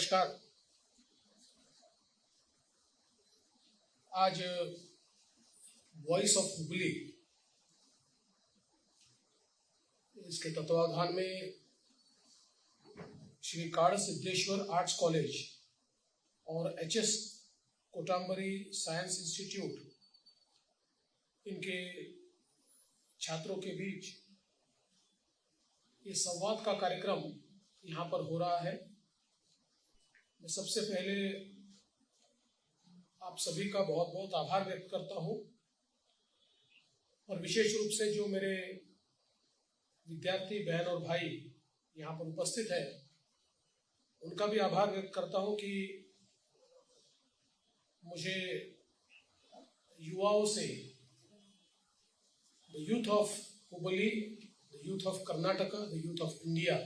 नमस्कार। आज voice of Hubli इसके तत्वाधान में श्री कार सिद्धेश्वर आर्ट्स कॉलेज और H S Kotambari science institute इनके छात्रों के बीच ये संवाद का कार्यक्रम यहाँ पर हो रहा है। मैं सबसे पहले आप सभी का बहुत बहुत आभार व्यक्त करता हूँ। और विशेष रूप से जो मेरे विद्यार्थी बहन और भाई यहाँ पर उपस्थित है, उनका भी आभार व्यक्त करता हूँ कि मुझे युवाओं से the youth of Hubli the youth of Karnataka the youth of India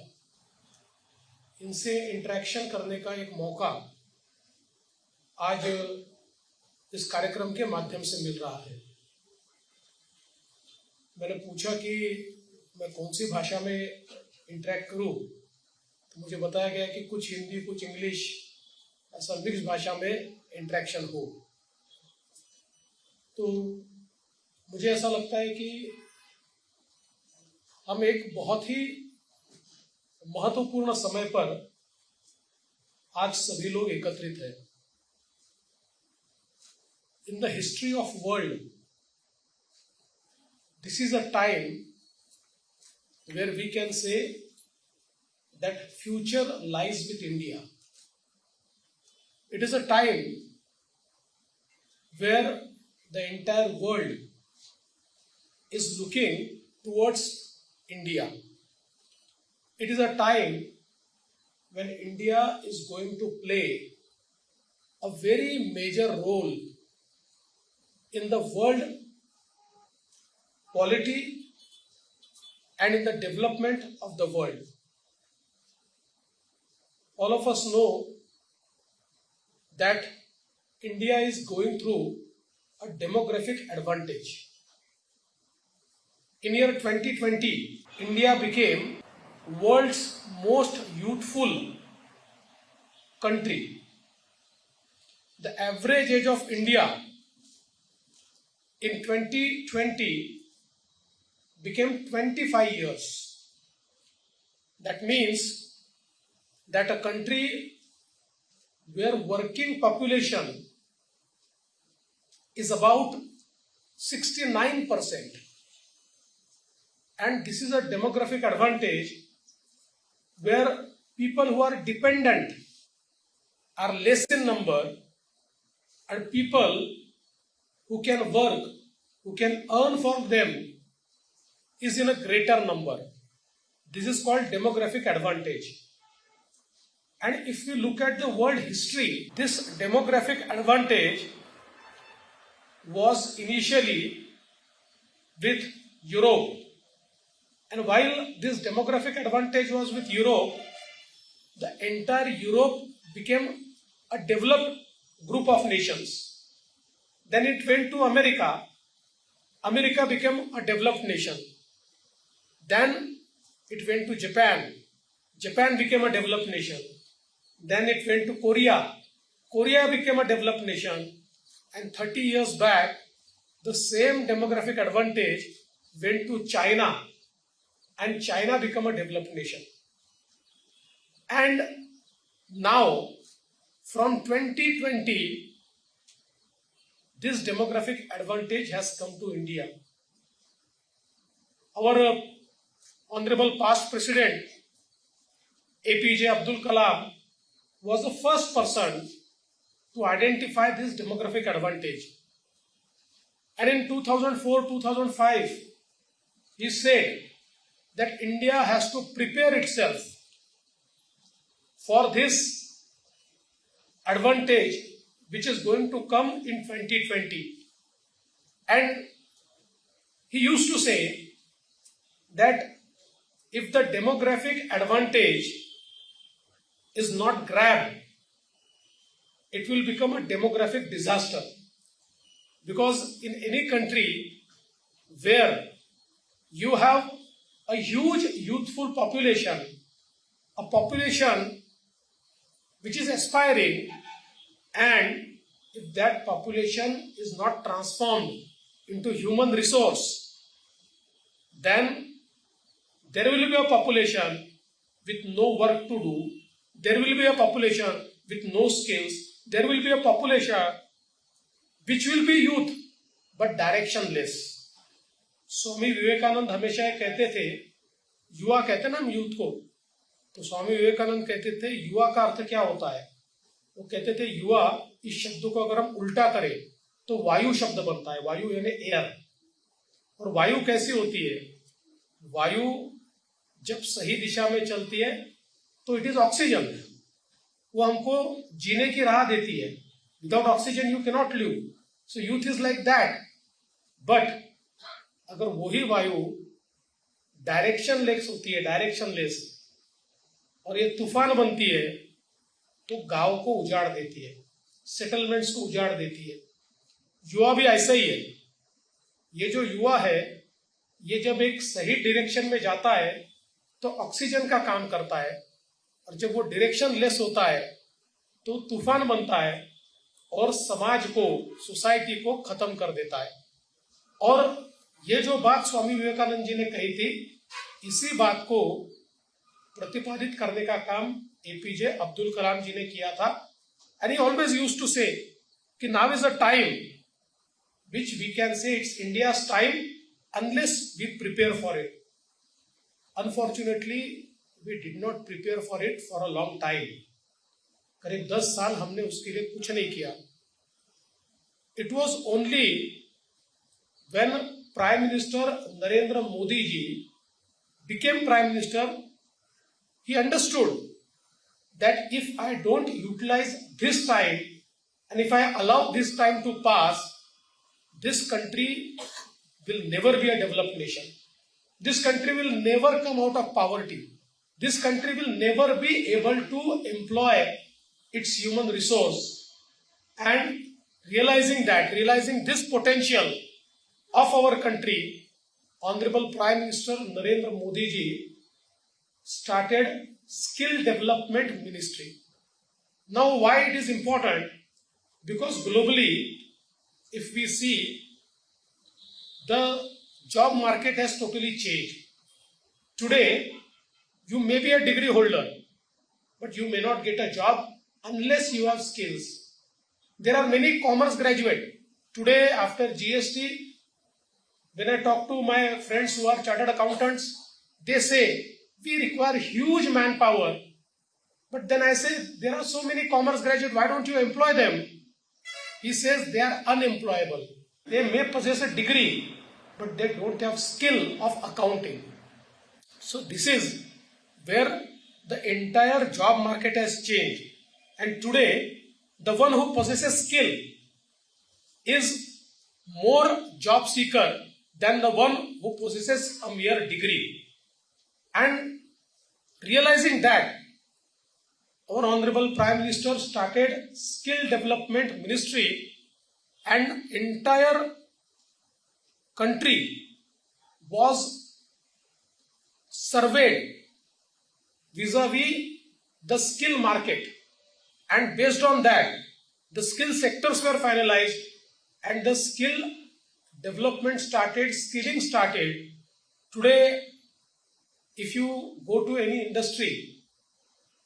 इनसे इंटरेक्शन करने का एक मौका आज इस कार्यक्रम के माध्यम से मिल रहा है। मैंने पूछा कि मैं कौन सी भाषा में इंटरेक्ट करूँ? तो मुझे बताया गया कि कुछ हिंदी, कुछ इंग्लिश ऐसा मिक्स भाषा में इंटरेक्शन हो। तो मुझे ऐसा लगता है कि हम एक बहुत ही महत्वपूर्ण समय पर आज सभी लोग एकत्रित हैं। In the history of world this is a time where we can say that future lies with India it is a time where the entire world is looking towards India It is a time when India is going to play a very major role in the world polity and in the development of the world. All of us know that India is going through a demographic advantage. In year 2020, India became world's most youthful country. The average age of India in 2020 became 25 years. That means that a country where working population is about 69% and this is a demographic advantage where people who are dependent are less in number and people who can work who can earn for them is in a greater number. This is called demographic advantage. And if we look at the world history, this demographic advantage was initially with Europe. And while this demographic advantage was with Europe, the entire Europe became a developed group of nations. Then it went to America. America became a developed nation. Then it went to Japan. Japan became a developed nation. Then it went to Korea. Korea became a developed nation. And 30 years back, the same demographic advantage went to China. And China become a developed nation. And now, from 2020, this demographic advantage has come to India. Our uh, Honorable past President APJ Abdul Kalam was the first person to identify this demographic advantage. And in 2004-2005, he said that India has to prepare itself for this advantage which is going to come in 2020. And he used to say that if the demographic advantage is not grabbed, it will become a demographic disaster. Because in any country where you have a huge youthful population, a population which is aspiring, and if that population is not transformed into human resource, then there will be a population with no work to do, there will be a population with no skills, there will be a population which will be youth but directionless. Swami Vivekananda हमेशा कहते थे, युवा कहते ना हम youth को। तो स्वामी विवेकानंद कहते थे, युवा का अर्थ क्या होता है? वो कहते थे, युवा इस शब्द को अगर हम उल्टा करें तो वायु शब्द बनता है, वायु यानी एयर और वायु कैसी होती है? वायु जब सही दिशा में चलती है तो इट इज़ ऑक्सीजन वो हमको जीने की राह देती है। Without oxygen you cannot live so youth is like that but अगर वही वायु डायरेक्शन लेस होती है डायरेक्शन लेस और ये तूफ़ान बनती है तो गाँव को उजाड़ देती है सेटलमेंट्स को उजाड़ देती है। युवा भी ऐसा ही है। ये जो युवा है, ये जब एक सही डायरेक्शन में जाता है तो ऑक्सीजन का काम करता है, और जब वो डायरेक्शन लेस होता है तो तूफ़ान बनता है, और समाज को सोसाइटी को खत्म कर देता है। और ये जो बात स्वामी विवेकानंद जी ने कही थी, इसी बात को प्रतिपादित करने का काम एपीजे अब्दुल कलाम जी ने किया था। And always use to say कि now is a time which we can say it's India time unless we prepare for it unfortunately we did not prepare for it for a long time करीब दस साल हमने उसके लिए कुछ नहीं किया। It was only when Prime Minister Narendra Modi ji became Prime Minister, he understood that if I don't utilize this time and if I allow this time to pass, this country will never be a developed nation. This country will never come out of poverty. This country will never be able to employ its human resource. And realizing that, realizing this potential, of our country honorable prime minister narendra modi ji started skill development ministry. Now why it is important? Because globally if we see the job market has totally changed. Today you may be a degree holder but you may not get a job unless you have skills. There are many commerce graduate. Today after gst when I talk to my friends who are chartered accountants, they say we require huge manpower. But then I say there are so many commerce graduates, why don't you employ them? He says they are unemployable. They may possess a degree, but they don't have skill of accounting. So this is where the entire job market has changed. And today, the one who possesses skill is more job seeker than the one who possesses a mere degree. And realizing that, our Honorable Prime Minister started Skill Development Ministry and entire country was surveyed vis-a-vis the skill market and based on that the skill sectors were finalized and the skill development started, skilling started. Today, if you go to any industry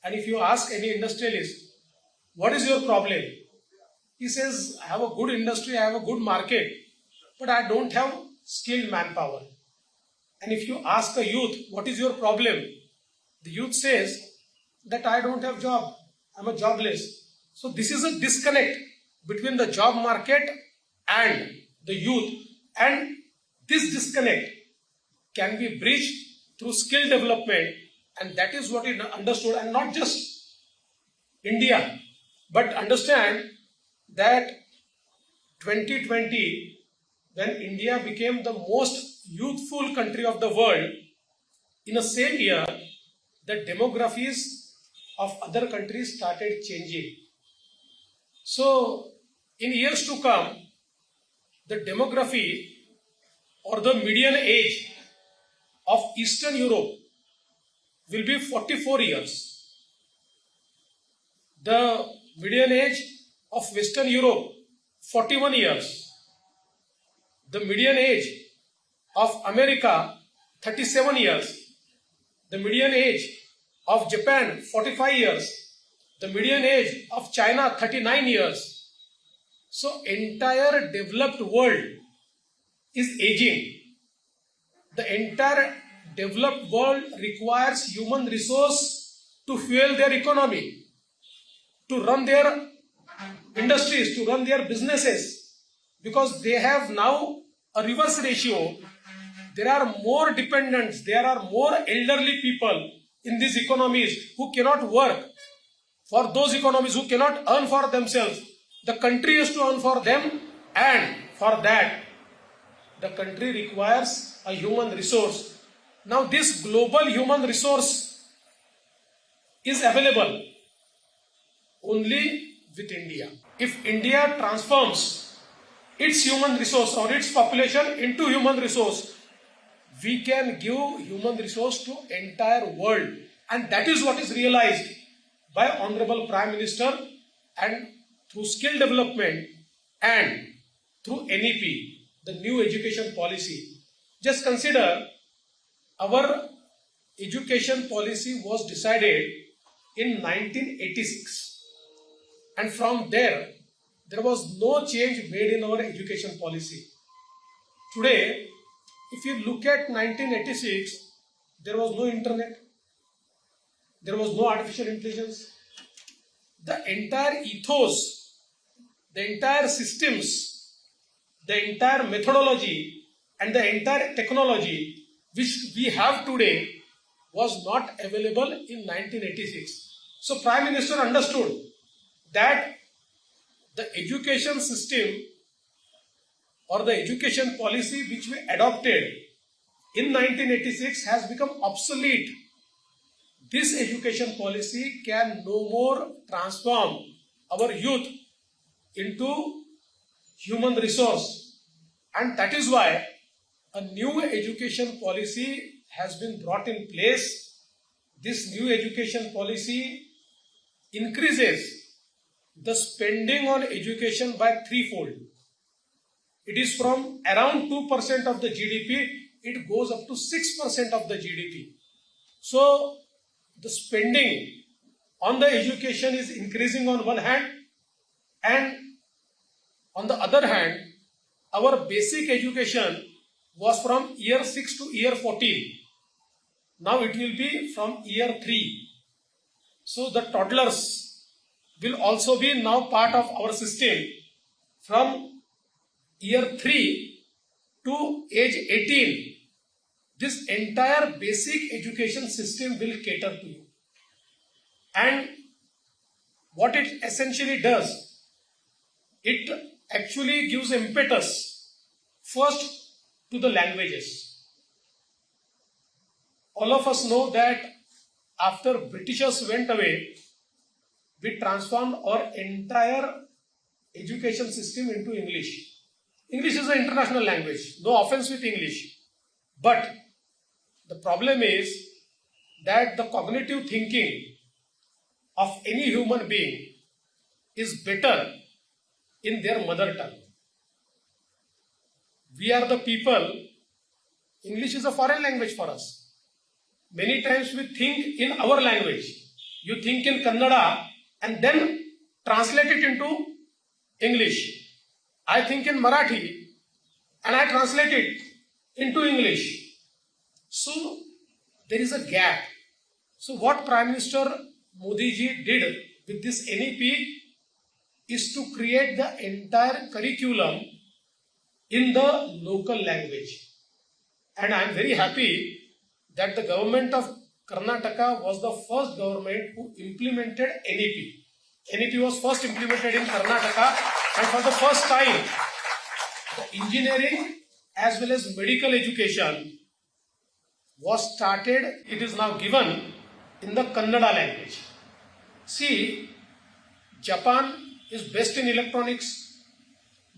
and if you ask any industrialist, what is your problem? He says, I have a good industry, I have a good market, but I don't have skilled manpower. And if you ask a youth, what is your problem? The youth says that I don't have job, I'm a jobless. So this is a disconnect between the job market and the youth and this disconnect can be bridged through skill development. And that is what is understood. And not just India but understand that 2020 when India became the most youthful country of the world in the same year the demographies of other countries started changing. So in years to come the demography or the median age of Eastern Europe will be 44 years. The median age of Western Europe 41 years. The median age of America 37 years. The median age of Japan 45 years. The median age of China 39 years. So entire developed world is aging. The entire developed world requires human resource to fuel their economy, to run their industries, to run their businesses, because they have now a reverse ratio. There are more dependents, there are more elderly people in these economies who cannot work. For those economies who cannot earn for themselves, the country has to earn for them, and for that, the country requires a human resource. Now, this global human resource is available only with India. If India transforms its human resource or its population into human resource, we can give human resource to entire world. And that is what is realized by Honorable Prime Minister and through skill development and through NEP, the new education policy. Just consider our education policy was decided in 1986 and from there there was no change made in our education policy. Today if you look at 1986 there was no internet. There was no artificial intelligence. The entire ethos the entire systems the entire methodology and the entire technology which we have today was not available in 1986. So Prime Minister understood that the education system or the education policy which we adopted in 1986 has become obsolete. This education policy can no more transform our youth into human resource and that is why a new education policy has been brought in place. This new education policy increases the spending on education by threefold. It is from around 2% of the GDP, it goes up to 6% of the GDP. So, the spending on the education is increasing on one hand, and on the other hand, our basic education was from year 6 to year 14. Now it will be from year 3. So the toddlers will also be now part of our system from year 3 to age 18. This entire basic education system will cater to you. And what it essentially does, it actually gives impetus first to the languages. All of us know that after Britishers went away, we transformed our entire education system into English. English is an international language, no offense with English. But the problem is that the cognitive thinking of any human being is better in their mother tongue we are the people, English is a foreign language for us. Many times we think in our language. You think in Kannada and then translate it into English. I think in Marathi and I translate it into English. So there is a gap. So what Prime Minister Modi ji did with this NEP is to create the entire curriculum in the local language. And I am very happy that the government of Karnataka was the first government who implemented NEP. NEP was first implemented in Karnataka and for the first time the engineering as well as medical education was started, it is now given in the Kannada language. See, Japan is best in electronics,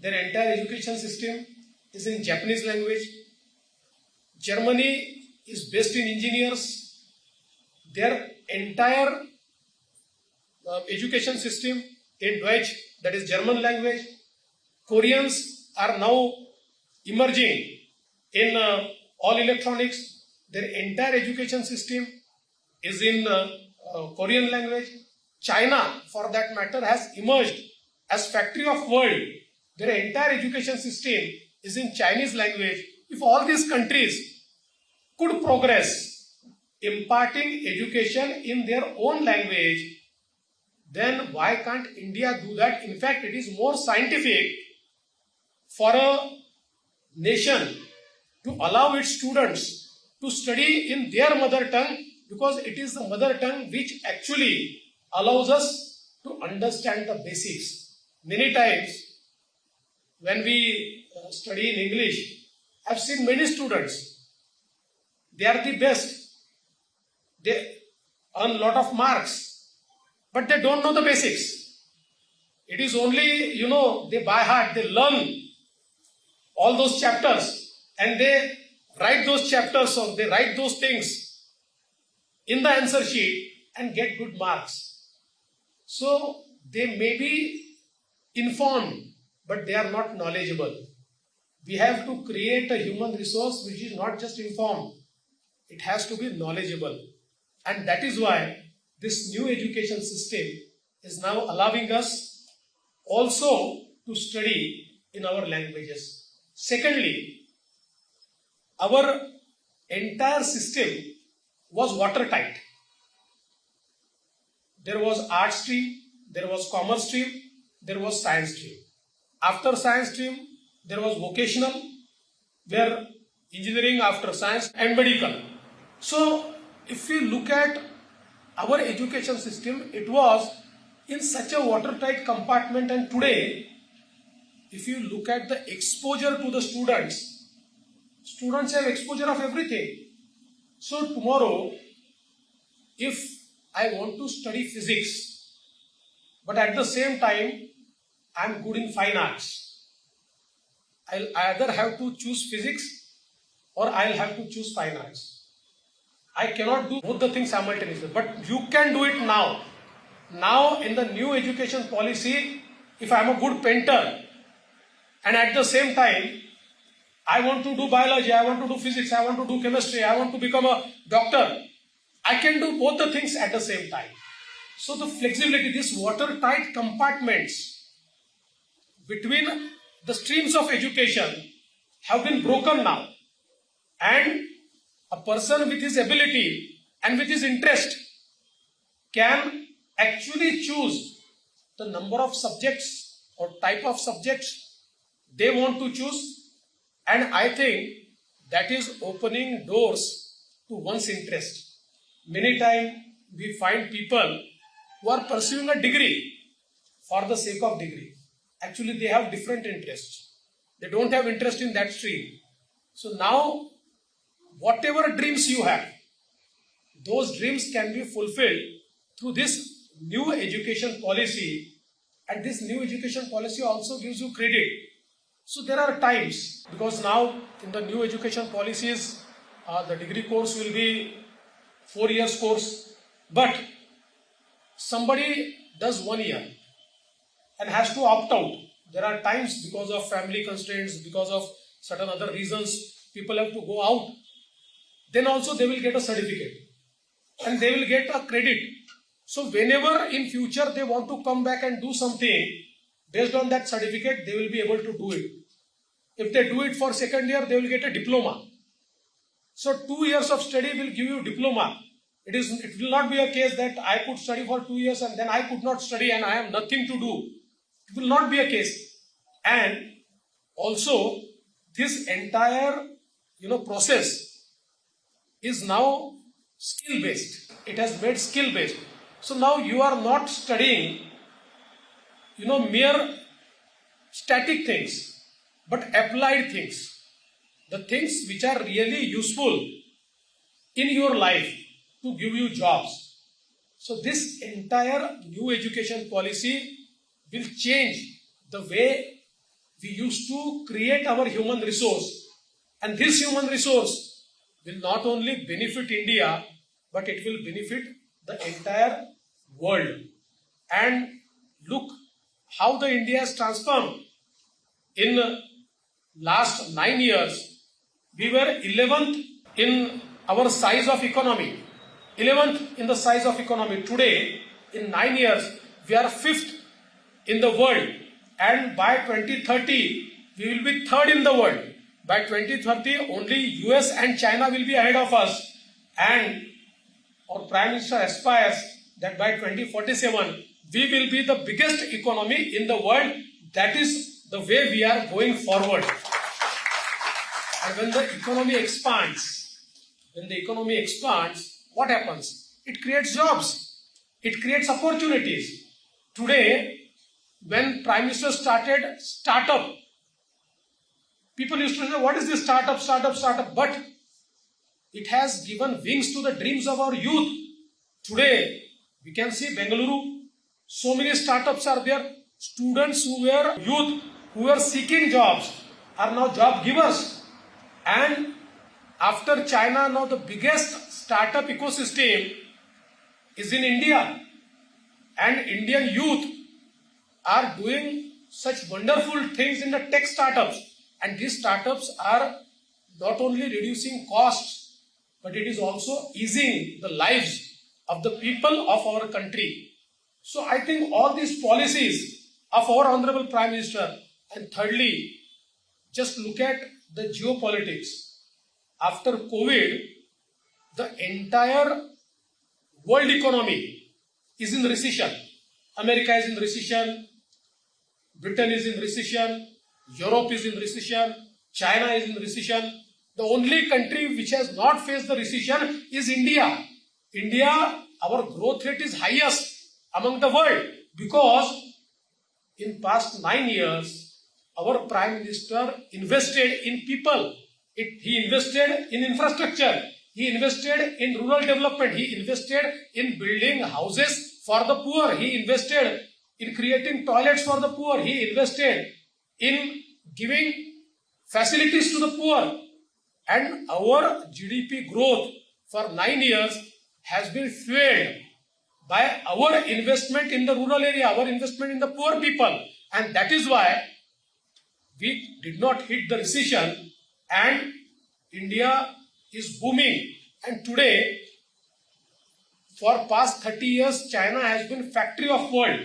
their entire education system is in Japanese language. Germany is based in engineers. Their entire uh, education system in Deutsch, that is German language. Koreans are now emerging in uh, all electronics. Their entire education system is in uh, uh, Korean language. China, for that matter, has emerged as factory of world. Their entire education system is in Chinese language. If all these countries could progress imparting education in their own language, then why can't India do that? In fact, it is more scientific for a nation to allow its students to study in their mother tongue because it is the mother tongue which actually allows us to understand the basics. Many times, when we uh, study in English, I've seen many students, they are the best. They earn lot of marks, but they don't know the basics. It is only, you know, they by heart, they learn all those chapters and they write those chapters or they write those things in the answer sheet and get good marks. So they may be informed, but they are not knowledgeable. We have to create a human resource which is not just informed, it has to be knowledgeable. And that is why this new education system is now allowing us also to study in our languages. Secondly, our entire system was watertight. There was art stream, there was commerce stream, there was science stream. After science stream, there was vocational, where engineering after science and medical. So, if we look at our education system, it was in such a watertight compartment, and today, if you look at the exposure to the students, students have exposure of everything. So, tomorrow, if I want to study physics, but at the same time, I am good in fine arts. I'll either have to choose physics or I'll have to choose fine arts. I cannot do both the things simultaneously, but you can do it now. Now, in the new education policy, if I am a good painter and at the same time, I want to do biology, I want to do physics, I want to do chemistry, I want to become a doctor, I can do both the things at the same time. So, the flexibility, these watertight compartments between the streams of education have been broken now. And a person with his ability and with his interest can actually choose the number of subjects or type of subjects they want to choose. And I think that is opening doors to one's interest. Many times we find people who are pursuing a degree for the sake of degree. Actually, they have different interests. They don't have interest in that stream. So now, whatever dreams you have, those dreams can be fulfilled through this new education policy. And this new education policy also gives you credit. So there are times, because now in the new education policies, uh, the degree course will be four years course, but somebody does one year and has to opt out. There are times because of family constraints, because of certain other reasons, people have to go out. Then also they will get a certificate and they will get a credit. So whenever in future they want to come back and do something based on that certificate, they will be able to do it. If they do it for second year, they will get a diploma. So two years of study will give you diploma. It is it will not be a case that I could study for two years and then I could not study and I have nothing to do. It will not be a case. And also this entire you know process is now skill based. It has made skill based. So now you are not studying you know mere static things but applied things the things which are really useful in your life to give you jobs. So this entire new education policy will change the way we used to create our human resource. And this human resource will not only benefit India, but it will benefit the entire world. and look how the India has transformed in last nine years. We were 11th in our size of economy, 11th in the size of economy. Today, in nine years, we are fifth in the world, and by 2030, we will be third in the world. By 2030, only US and China will be ahead of us, and our Prime Minister aspires that by 2047 we will be the biggest economy in the world. That is the way we are going forward. And when the economy expands, when the economy expands, what happens? It creates jobs. It creates opportunities. Today, when Prime Minister started startup, people used to say, what is this startup, startup, startup? But it has given wings to the dreams of our youth. Today, we can see Bengaluru, so many startups are there. Students who were youth, who were seeking jobs, are now job givers. And after China, now the biggest startup ecosystem is in India. And Indian youth are doing such wonderful things in the tech startups. And these startups are not only reducing costs, but it is also easing the lives of the people of our country. So I think all these policies of our Honorable Prime Minister, and thirdly, just look at the geopolitics. After COVID, the entire world economy is in recession. America is in recession, Britain is in recession, Europe is in recession, China is in recession. The only country which has not faced the recession is India. India, our growth rate is highest among the world because in past nine years, our Prime Minister invested in people. It, he invested in infrastructure. He invested in rural development. He invested in building houses for the poor. He invested in creating toilets for the poor. He invested in giving facilities to the poor. And our GDP growth for nine years has been fueled by our investment in the rural area, our investment in the poor people. And that is why we did not hit the recession and India is booming. And today, for past 30 years, China has been factory of world.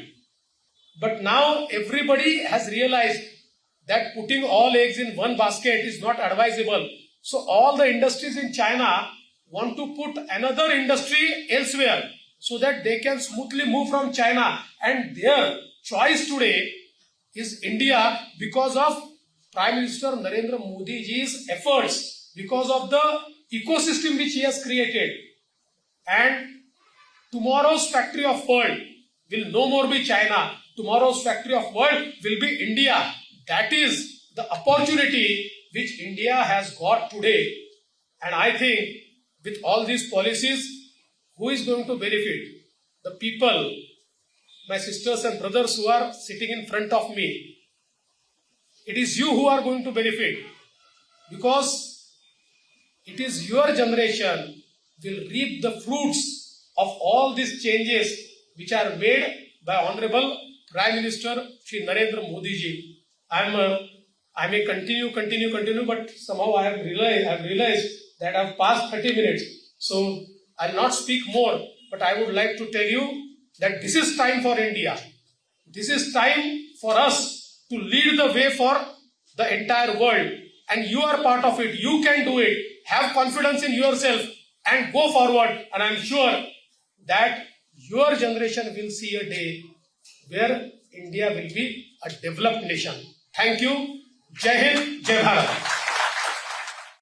But now everybody has realized that putting all eggs in one basket is not advisable. So all the industries in China want to put another industry elsewhere so that they can smoothly move from China. And their choice today is India because of Prime Minister Narendra Modi ji's efforts, because of the ecosystem which he has created. And tomorrow's factory of world will no more be China. Tomorrow's factory of world will be India. That is the opportunity which India has got today. And I think with all these policies, who is going to benefit? The people, my sisters and brothers who are sitting in front of me. It is you who are going to benefit because it is your generation will reap the fruits of all these changes which are made by Honorable Prime Minister Shri Narendra Modi ji. I am I may continue, continue, continue, but somehow I have realized I have realized that I have passed 30 minutes. So I'll not speak more, but I would like to tell you that this is time for India. This is time for us to lead the way for the entire world. And you are part of it. You can do it. Have confidence in yourself and go forward. And I'm sure that your generation will see a day where India will be a developed nation. Thank you. Jai Hind, Jai Bharat.